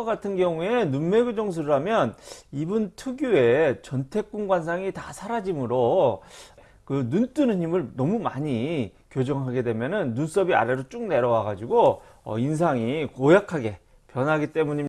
과 같은 경우에 눈매 교정술을 하면 이분 특유의 전태궁 관상이 다 사라지므로 그 눈 뜨는 힘을 너무 많이 교정하게 되면은 눈썹이 아래로 쭉 내려와 가지고 어, 인상이 고약하게 변하기 때문입니다.